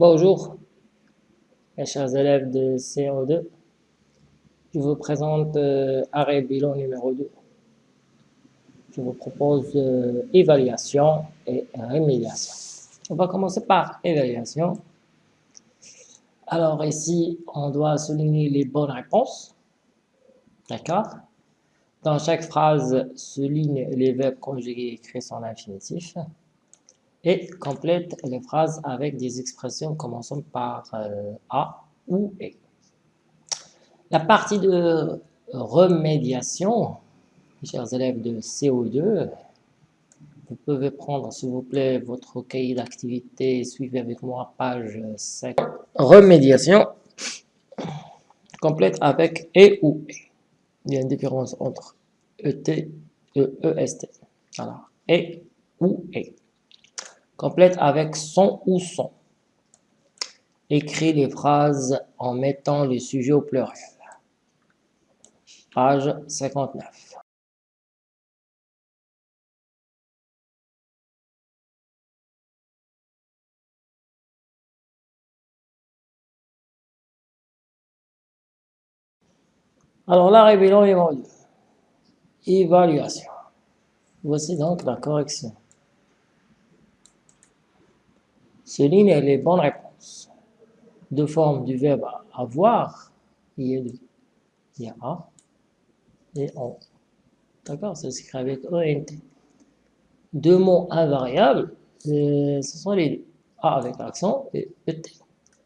Bonjour, mes chers élèves de CO2. Je vous présente euh, arrêt bilan numéro 2. Je vous propose euh, évaluation et rémédiation. On va commencer par évaluation. Alors ici, on doit souligner les bonnes réponses. D'accord? Dans chaque phrase, souligne les verbes conjugués écrits sans infinitif et complète les phrases avec des expressions commençant par euh, A ou E. La partie de remédiation, chers élèves de CO2, vous pouvez prendre, s'il vous plaît, votre cahier d'activité, suivez avec moi page 5. Remédiation complète avec E ou E. Il y a une différence entre ET et EST. Alors, E ou E. Complète avec son ou son. Écris les phrases en mettant le sujet au pluriel. Page 59. Alors là, révélons les modules. Évaluation. Voici donc la correction. Souligne les bonnes réponses. Deux formes du verbe avoir, il y a deux. Il y a A et on. D'accord Ça s'écrit avec ENT. Deux mots invariables, euh, ce sont les deux. A avec l'accent et ET.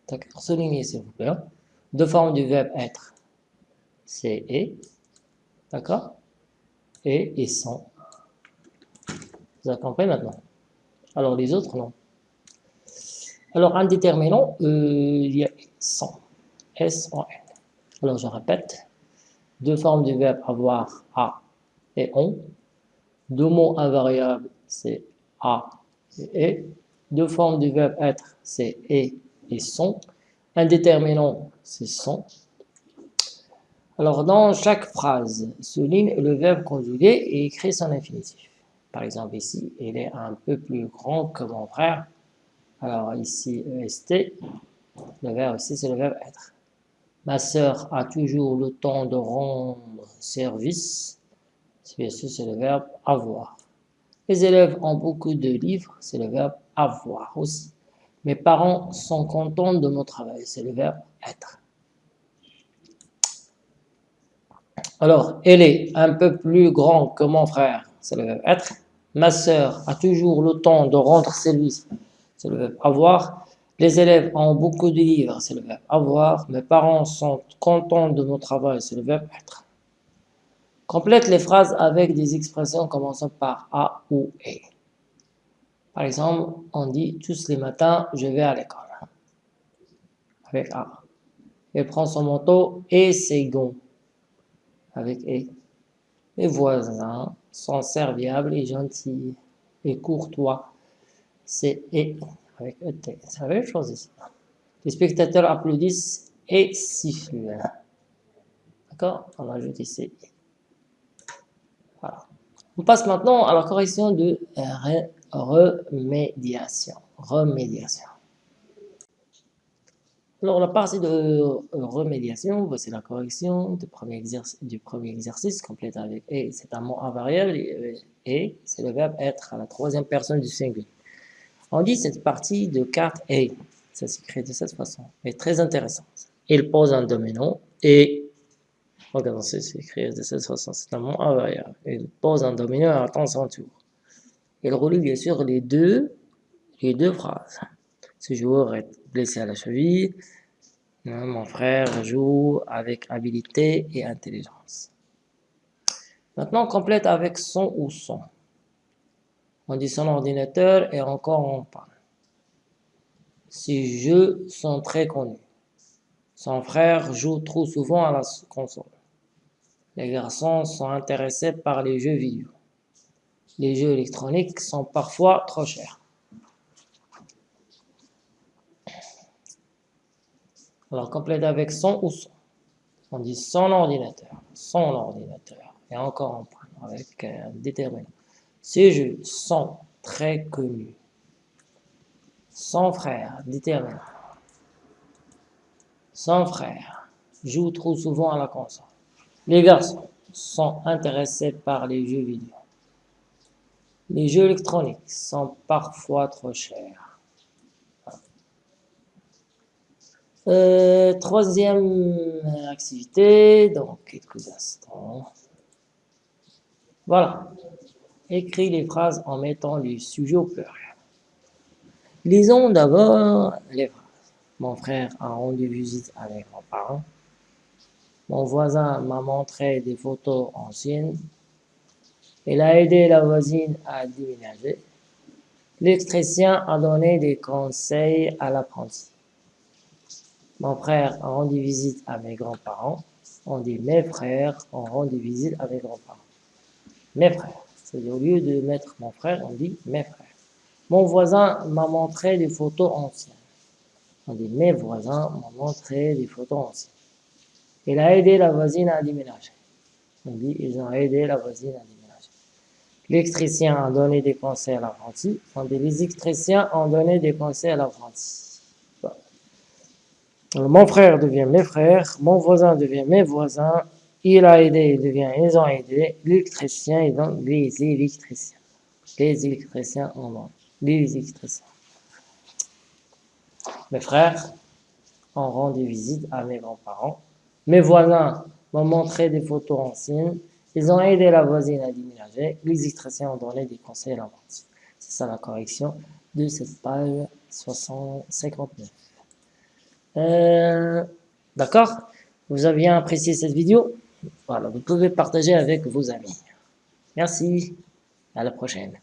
D'accord Soulignez s'il vous plaît. Deux formes du verbe être. C'est et. D'accord Et et sont. Vous avez compris maintenant? Alors les autres, non. Alors, un déterminant, euh, il y a 100. S en N. Alors, je répète. Deux formes du verbe avoir, a et on. Deux mots invariables, c'est a et e. Deux formes du verbe être, c'est et et sont. Un déterminant, c'est sont. Alors, dans chaque phrase, souligne le verbe conjugué et écrit son infinitif. Par exemple, ici, il est un peu plus grand que mon frère. Alors ici, EST, le verbe ici, c'est le verbe être. Ma sœur a toujours le temps de rendre service. Sûr, c'est le verbe avoir. Les élèves ont beaucoup de livres, c'est le verbe avoir aussi. Mes parents sont contents de mon travail, c'est le verbe être. Alors, elle est un peu plus grand que mon frère, c'est le verbe être. Ma sœur a toujours le temps de rendre service, c'est le verbe avoir. Les élèves ont beaucoup de livres, c'est le verbe avoir. Mes parents sont contents de mon travail, c'est le verbe être. Complète les phrases avec des expressions commençant par A ou E. Par exemple, on dit tous les matins, je vais à l'école. Avec A. Elle prend son manteau et ses gants. Avec E. Les voisins sont serviables et gentils et courtois c'est et avec ET. C'est la même chose ici. Les spectateurs applaudissent et sifflent. D'accord? On ajoute ici. Voilà. On passe maintenant à la correction de remédiation. Remédiation. Alors, la partie de remédiation, voici la correction du premier, exercice, du premier exercice, complète avec « et ». C'est un mot invariable, et, c'est le verbe « être » à la troisième personne du singulier. On dit cette partie de carte A. Ça s'écrit de cette façon. est très intéressante. Il pose un domino et regardez, c'est écrit de cette façon. C'est un mot invariable. Il pose un domino et attend son tour. Il relie bien sûr les deux, les deux phrases. Ce joueur est blessé à la cheville. Mon frère joue avec habilité et intelligence. Maintenant, complète avec son ou son. On dit son ordinateur est encore en panne. Ces jeux sont très connus. Son frère joue trop souvent à la console. Les garçons sont intéressés par les jeux vidéo. Les jeux électroniques sont parfois trop chers. Alors, complète avec son ou son. On dit son ordinateur, son ordinateur, et encore en panne, avec un déterminant. Ces jeux sont très connus. Son frère détermine. Son frère joue trop souvent à la console. Les garçons sont intéressés par les jeux vidéo. Les jeux électroniques sont parfois trop chers. Euh, troisième activité, donc quelques instants. Voilà. Écris les phrases en mettant les sujets au pluriel. Lisons d'abord les phrases. Mon frère a rendu visite à mes grands-parents. Mon voisin m'a montré des photos anciennes. Il a aidé la voisine à déménager. L'électricien a donné des conseils à l'apprenti. Mon frère a rendu visite à mes grands-parents. On dit mes frères ont rendu visite à mes grands-parents. Mes frères. Au lieu de mettre mon frère, on dit mes frères. Mon voisin m'a montré des photos anciennes. On dit mes voisins m'ont montré des photos anciennes. Il a aidé la voisine à déménager. On dit ils ont aidé la voisine à déménager. L'électricien a donné des conseils à l'apprenti. On dit les électriciens ont donné des conseils à l'apprenti. Mon frère devient mes frères, mon voisin devient mes voisins, il a aidé, il devient ils ont aidé, l'électricien, et donc les électriciens. Les électriciens ont donné les électriciens. Mes frères ont rendu visite à mes grands-parents. Mes voisins m'ont montré des photos anciennes. Ils ont aidé la voisine à déménager. Les électriciens ont donné des conseils à la C'est ça la correction de cette page 59. Euh, D'accord? Vous avez bien apprécié cette vidéo? Voilà, vous pouvez partager avec vos amis. Merci, à la prochaine.